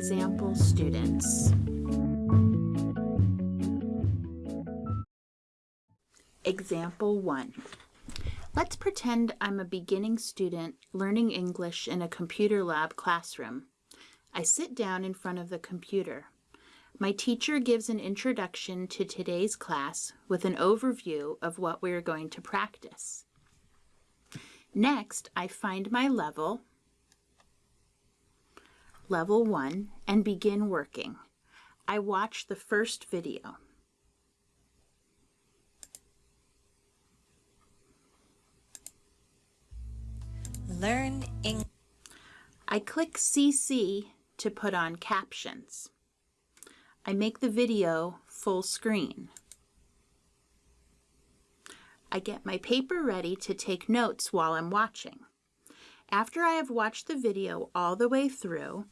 example students. Example 1. Let's pretend I'm a beginning student learning English in a computer lab classroom. I sit down in front of the computer. My teacher gives an introduction to today's class with an overview of what we're going to practice. Next, I find my level, level 1, and begin working. I watch the first video. Learn English. I click CC to put on captions. I make the video full screen. I get my paper ready to take notes while I'm watching. After I have watched the video all the way through,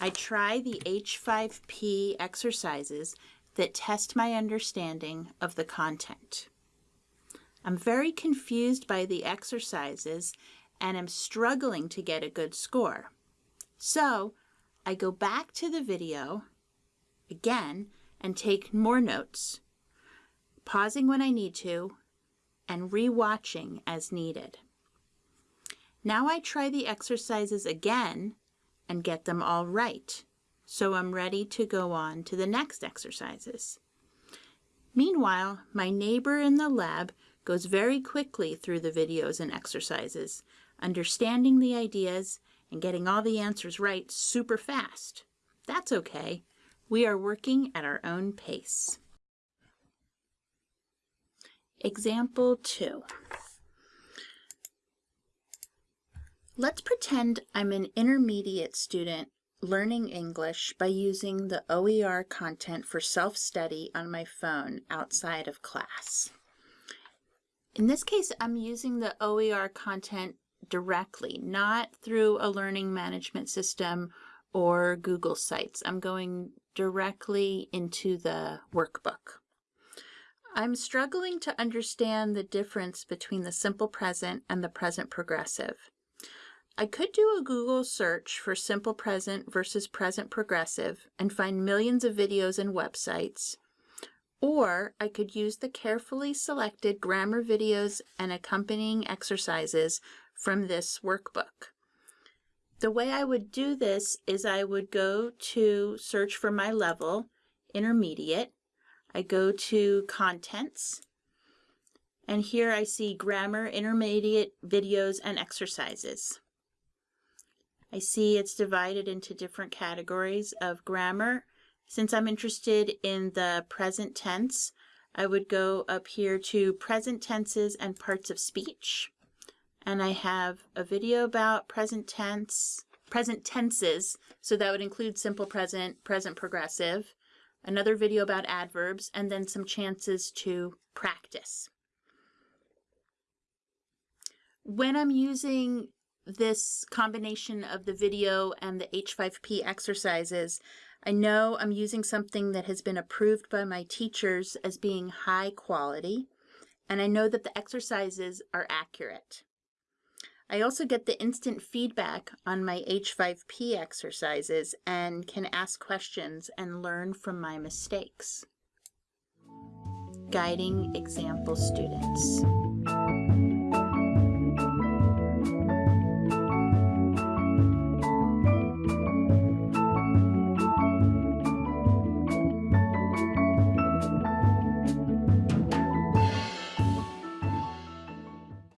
I try the H5P exercises that test my understanding of the content. I'm very confused by the exercises and am struggling to get a good score. So I go back to the video again and take more notes, pausing when I need to and rewatching as needed. Now I try the exercises again and get them all right, so I'm ready to go on to the next exercises. Meanwhile, my neighbor in the lab goes very quickly through the videos and exercises, understanding the ideas and getting all the answers right super fast. That's okay. We are working at our own pace. Example 2. Let's pretend I'm an intermediate student learning English by using the OER content for self-study on my phone outside of class. In this case, I'm using the OER content directly, not through a learning management system or Google Sites. I'm going directly into the workbook. I'm struggling to understand the difference between the simple present and the present progressive. I could do a Google search for simple present versus present progressive and find millions of videos and websites, or I could use the carefully selected grammar videos and accompanying exercises from this workbook. The way I would do this is I would go to search for my level, intermediate. I go to contents, and here I see grammar, intermediate videos, and exercises. I see it's divided into different categories of grammar. Since I'm interested in the present tense, I would go up here to present tenses and parts of speech and I have a video about present tense, present tenses, so that would include simple present, present progressive, another video about adverbs, and then some chances to practice. When I'm using this combination of the video and the H5P exercises, I know I'm using something that has been approved by my teachers as being high quality, and I know that the exercises are accurate. I also get the instant feedback on my H5P exercises and can ask questions and learn from my mistakes. Guiding Example Students